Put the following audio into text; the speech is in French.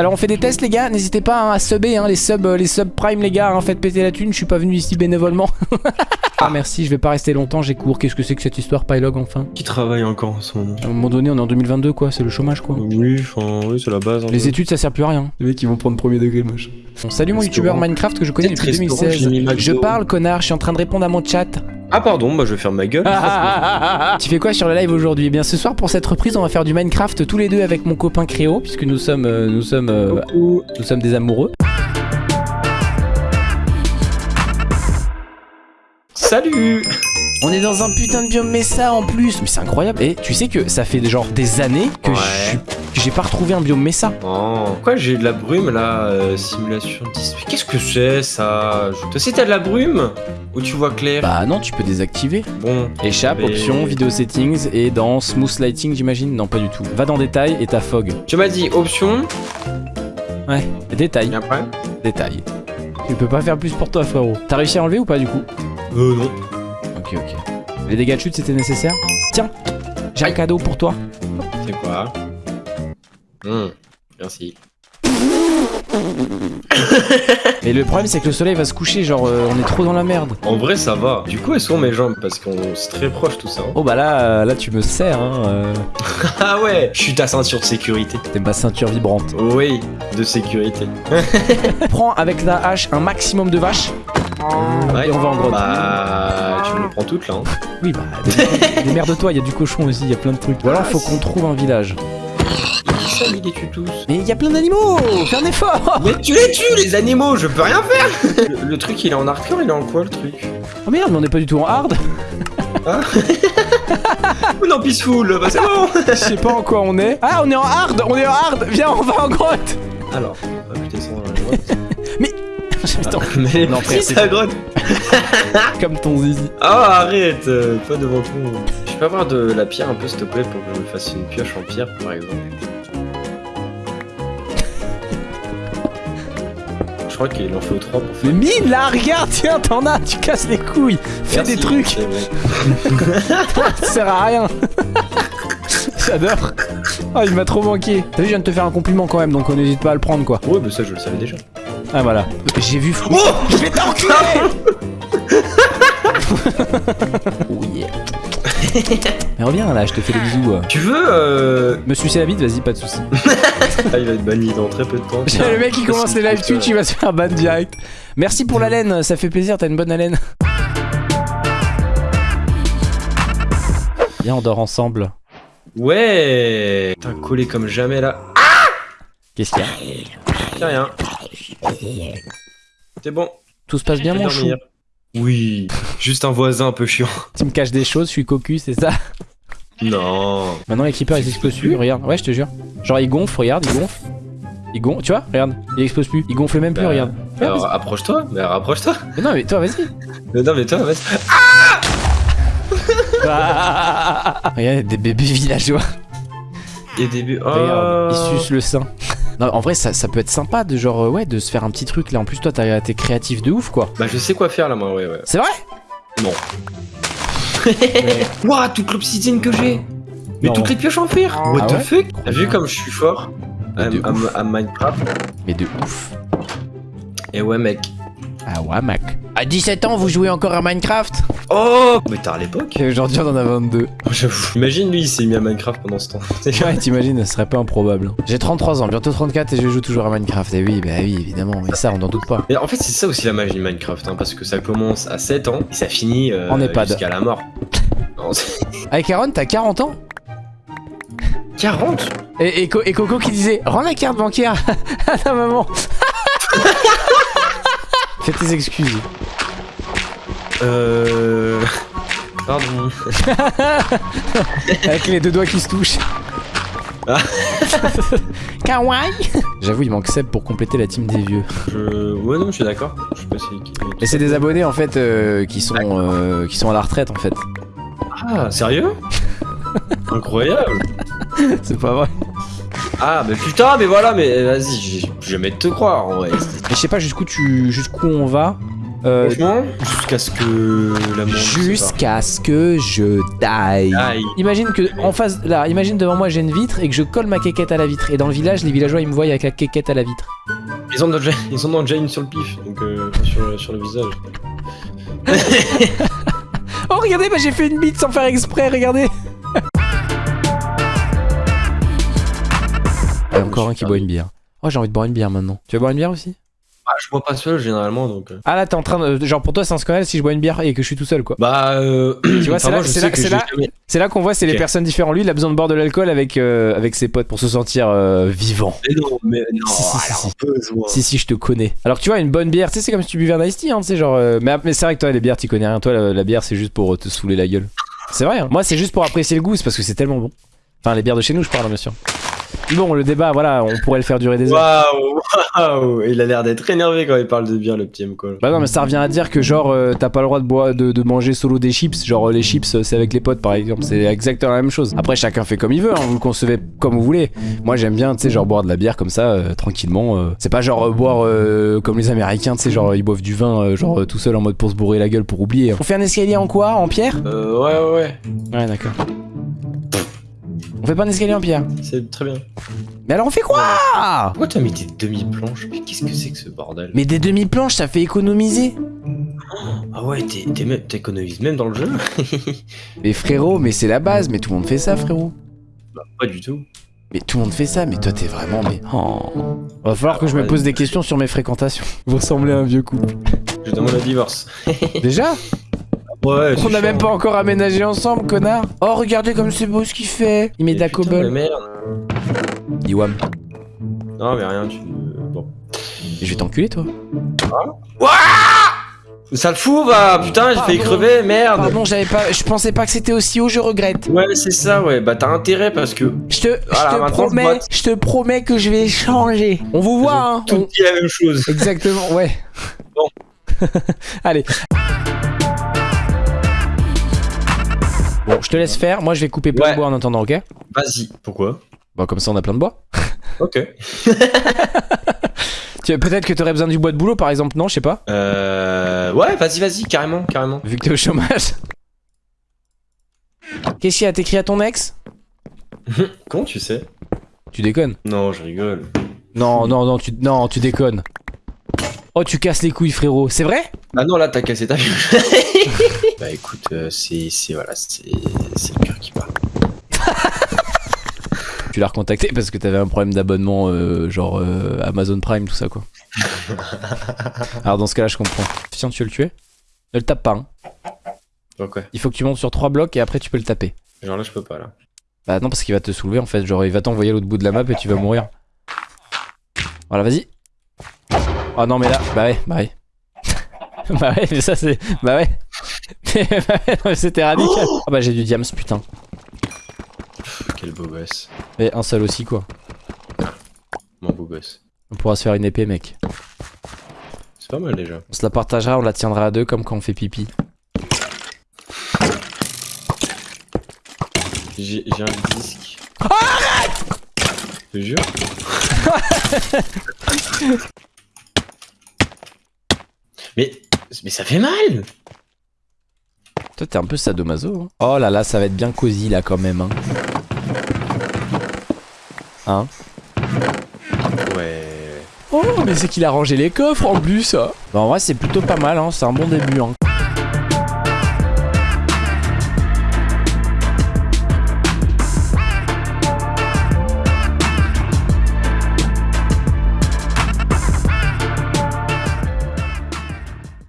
Alors on fait des tests les gars, n'hésitez pas hein, à subber hein, les subs les subs prime les gars, hein, faites péter la thune, je suis pas venu ici bénévolement. ah merci, je vais pas rester longtemps, j'ai cours. Qu'est-ce que c'est que cette histoire Pylog enfin? Qui travaille encore en ce moment? À un moment donné, on est en 2022 quoi, c'est le chômage quoi. Oui, enfin, oui, c'est la base. Les études ça sert plus à rien. Les mecs ils vont prendre premier degré, moche. Bon, salut mon youtubeur Minecraft que je connais depuis 2016. Je parle connard, je suis en train de répondre à mon chat. Ah pardon, bah je vais faire ma gueule. tu fais quoi sur le live aujourd'hui? Eh bien ce soir pour cette reprise on va faire du Minecraft tous les deux avec mon copain Créo puisque nous sommes euh, nous sommes euh, nous sommes des amoureux. Salut. On est dans un putain de biome Mesa en plus. Mais c'est incroyable. Et tu sais que ça fait genre des années que j'ai pas retrouvé un biome Mesa Oh. Pourquoi j'ai de la brume là euh, Simulation 10 Mais qu'est-ce que c'est ça? Toi aussi t'as de la brume? Ou tu vois clair? Bah non tu peux désactiver. Bon. Échappe, option, vidéo settings et dans smooth lighting j'imagine? Non pas du tout. Va dans détail et t'as fog. Tu m'as dit option. Ouais. Détail. Et après? Détail. Tu peux pas faire plus pour toi frérot. T'as réussi à enlever ou pas du coup? Euh non. Ok, ok. Les dégâts de chute, c'était nécessaire? Tiens, j'ai un cadeau pour toi. C'est quoi? Mmh, Merci. Et le problème c'est que le soleil va se coucher, genre euh, on est trop dans la merde. En vrai ça va. Du coup elles sont mes jambes parce qu'on est très proche tout ça. Hein. Oh bah là, euh, là tu me sers hein. Euh. ah ouais, je suis ta ceinture de sécurité. T'es ma ceinture vibrante. Oui, de sécurité. Prends avec la hache un maximum de vaches. Ouais. Et on va en grotte. Bah, tu me prends toute là. Hein. Oui, bah, de toi, il y a du cochon aussi, il y a plein de trucs. Voilà, faut qu'on trouve un village. Ça, il les tue tous. Mais il y a plein d'animaux Fais un effort. Mais tu les tues, les animaux, je peux rien faire. Le, truc, il est en hardcore, il est en quoi le truc? Oh merde, mais on est pas du tout en hard. Ah. Ou non, peaceful, bah c'est bon. Je sais pas en quoi on est. Ah, on est en hard On est en hard. Viens, on va en grotte. Alors, on va putain, dans la grotte. mais mais non, si sa grotte Comme ton zizi. Oh arrête euh, Pas devant tout. Je peux avoir de la pierre un peu s'il te plaît pour que je me fasse une pioche en pierre par exemple. Je crois qu'il en faut 3 pour faire. Mais mine là, regarde, tiens, t'en as, tu casses les couilles. Fais des trucs. ça sert à rien. J'adore. Ah, il m'a trop manqué. T'as vu, je viens de te faire un compliment quand même, donc on n'hésite pas à le prendre quoi. Ouais, mais ça je le savais déjà. Ah voilà. J'ai vu Oh Je vais t'enculer Oh yeah. Mais reviens là, je te fais des bisous. Tu veux euh... Me sucer la bite, vas-y, pas de soucis. ah, il va être banni dans très peu de temps. le mec qui commence les live Twitch, il va se faire ban direct. Merci pour la laine, ça fait plaisir, t'as une bonne haleine. Viens, on dort ensemble. Ouais T'as collé comme jamais là. Qu'est-ce qu'il y a? Rien. C'est bon. Tout se passe bien, mon chou Oui, juste un voisin un peu chiant. Tu me caches des choses, je suis cocu, c'est ça Non. Maintenant, les creepers, ils explosent plus, regarde. Ouais, je te jure. Genre, ils gonflent, regarde, ils gonflent. Ils gonflent, tu vois, regarde, il explose plus. Il gonfle même plus, bah, regarde. Alors, approche-toi, mais rapproche-toi. Mais non, mais toi, vas-y. Mais non, mais toi, vas-y. Ah Regarde, des bébés villageois. Et des bébés. Oh. Regarde, ils sucent le sein. Non, en vrai, ça, peut être sympa de genre, euh, ouais, de se faire un petit truc là. En plus, toi, t'es créatif de ouf, quoi. Bah, je sais quoi faire là, moi, ouais, ouais. C'est vrai? Non. Wouah, toute l'obsidienne que j'ai Mais toutes les pioches en fer ah What the fuck? T'as vu comme je suis fort à, Minecraft? Mais de ouf. Et ouais, mec. Ah ouais, mec. À 17 ans, vous jouez encore à Minecraft? Oh Mais t'as à l'époque Aujourd'hui, on en a 22. J'avoue. Imagine lui, il s'est mis à Minecraft pendant ce temps. ouais, t'imagines, ce serait pas improbable. J'ai 33 ans, bientôt 34 et je joue toujours à Minecraft. Et oui, bah oui, évidemment. Mais ça, on n'en doute pas. Et en fait, c'est ça aussi la magie de Minecraft, hein, parce que ça commence à 7 ans et ça finit euh, jusqu'à la mort. Avec Aaron, t'as 40 ans? 40 et, et, Coco qui disait Rends la carte bancaire à ta maman Fais tes excuses. Euh... Pardon. Avec les deux doigts qui se touchent. Ah. Kawaii J'avoue, il manque Seb pour compléter la team des vieux. Je... Ouais, non, je suis d'accord. Je sais pas si... Mais c'est des abonnés en fait euh, qui, sont, euh, qui sont à la retraite en fait. Ah, sérieux? Incroyable C'est pas vrai. Ah, mais putain, mais voilà, mais vas-y, je vais jamais te croire en vrai. je sais pas jusqu'où tu... jusqu'où on va. Euh, Franchement, jusqu'à ce que la. Jusqu'à ce que je die. Imagine que en face, là, imagine devant moi j'ai une vitre et que je colle ma quéquette à la vitre. Et dans le village, les villageois ils me voient avec la quéquette à la vitre. Ils en ont déjà, ils en ont déjà une sur le pif, donc euh, sur le visage. Oh regardez, bah, j'ai fait une bite sans faire exprès, regardez. Il y a encore un qui boit une bière. Oh j'ai envie de boire une bière maintenant. Tu veux boire une bière aussi? Ah, je bois pas seul généralement, donc. euh. Ah là t'es en train de... Genre pour toi c'est un scandale si je bois une bière et que je suis tout seul quoi. Bah, euh. Tu vois, enfin, c'est là- c'est là- qu'on voit c'est les personnes différentes. Lui il a besoin de boire de l'alcool avec, euh, avec ses potes pour se sentir euh, vivant. Mais non, mais non, Si, si, si, alors, si. un peu, moi. Si si je te connais. Alors que tu vois une bonne bière, tu sais c'est comme si tu buvais un iced tea, hein, tu sais genre. euh, Mais, mais c'est vrai que toi les bières tu connais rien. Toi la, la bière c'est juste pour te saouler la gueule. C'est vrai. Hein. Moi c'est juste pour apprécier le goût, c'est parce que c'est tellement bon. Enfin les bières de chez nous je parle bien sûr. Bon le débat voilà on pourrait le faire durer des heures. Waouh, waouh, il a l'air d'être énervé quand il parle de bière, le petit M quoi. Bah non mais ça revient à dire que genre euh, t'as pas le droit de, boire, de, de manger solo des chips. Genre euh, les chips euh, c'est avec les potes par exemple. C'est exactement la même chose. Après chacun fait comme il veut hein, Vous le concevez comme vous voulez. Moi j'aime bien tu sais genre boire de la bière comme ça euh, tranquillement euh. C'est pas genre euh, boire euh, comme les américains tu sais genre ils boivent du vin euh, genre euh, tout seul en mode pour se bourrer la gueule pour oublier On fait un escalier en quoi? En pierre? Euh, ouais, ouais, ouais, Ouais d'accord On fait pas un escalier en pierre c'est très bien. Mais alors on fait quoi Pourquoi t'as mis tes demi-planches Mais qu'est-ce que c'est que ce bordel Mais des demi-planches ça fait économiser Ah ouais, t'es- t'es même- t'économises même dans le jeu Mais frérot mais c'est la base Mais tout le monde fait ça frérot Pas du tout. Mais tout le monde fait ça, mais toi t'es vraiment mais. Oh. Va falloir que je me pose des questions sur mes fréquentations. Vous ressemblez à un vieux couple. Je demande un divorce. Déjà? Ouais, On n'a même pas encore aménagé ensemble, connard Oh regardez comme c'est beau ce qu'il fait Il met de la cobble. merde. Iwam. Non, mais rien, tu. Bon. Je vais t'enculer toi. Ça le fout, va Putain, j'ai failli crever, merde Pardon, j'avais pas. Je pensais pas que c'était aussi haut, je regrette. Ouais, c'est ça, ouais. Bah, t'as intérêt parce que Je te, Voilà, je te maintenant, promets, je te promets que je vais changer. On vous voit, hein tout On- dit la même chose. Exactement, ouais. Bon. Allez. Bon, je te laisse faire. Moi, je vais couper plein Ouais. de bois en attendant, ok? Vas-y. Pourquoi? Bon, comme ça, on a plein de bois. Ok. Peut-être que t'aurais besoin du bois de boulot, par exemple, non? Je sais pas. Euh. Ouais, vas-y, vas-y, carrément, carrément. Vu que t'es au chômage. Qu'est-ce qu'il y a? T'écris à ton ex? Comment tu sais? Tu déconnes? Non, je rigole. Non, non, non, tu, non, tu déconnes. Oh, tu casses les couilles, frérot. C'est vrai? Ah non, là, t'as cassé ta gueule. bah écoute, euh, c'est. c'est- Voilà, c'est. C'est le cœur qui parle. Tu l'as recontacté parce que t'avais un problème d'abonnement, euh, genre euh, Amazon Prime, tout ça, quoi. Alors, dans ce cas-là, je comprends. Tiens, tu veux le tuer? Ne le tape pas, hein. Donc, ouais. Il faut que tu montes sur trois blocs et après tu peux le taper. Genre là, je peux pas, là. Bah non, parce qu'il va te soulever en fait. Genre, il va t'envoyer à l'autre bout de la map et tu vas mourir. Voilà, vas-y. Oh non, mais là, bah ouais, bah ouais. bah ouais, mais ça c'est. Bah ouais. Bah mais C'était radical. Ah bah j'ai du diams, putain. Quel beau gosse. Et un seul aussi, quoi. Mon beau gosse. On pourra se faire une épée, mec. C'est pas mal déjà. On se la partagera, on la tiendra à deux comme quand on fait pipi. J'ai un disque. Je te jure. mais, mais ça fait mal Toi, t'es un peu sadomaso. Hein. Oh là là, ça va être bien cosy là quand même. Hein. Hein Ouais. Oh, mais c'est qu'il a rangé les coffres en plus. Bah, en vrai, c'est plutôt pas mal, hein. c'est un bon début. Hein.